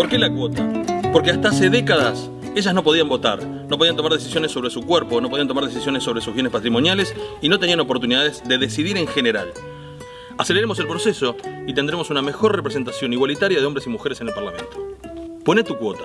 ¿Por qué la cuota? Porque hasta hace décadas ellas no podían votar, no podían tomar decisiones sobre su cuerpo, no podían tomar decisiones sobre sus bienes patrimoniales y no tenían oportunidades de decidir en general. Aceleremos el proceso y tendremos una mejor representación igualitaria de hombres y mujeres en el Parlamento. Pone tu cuota.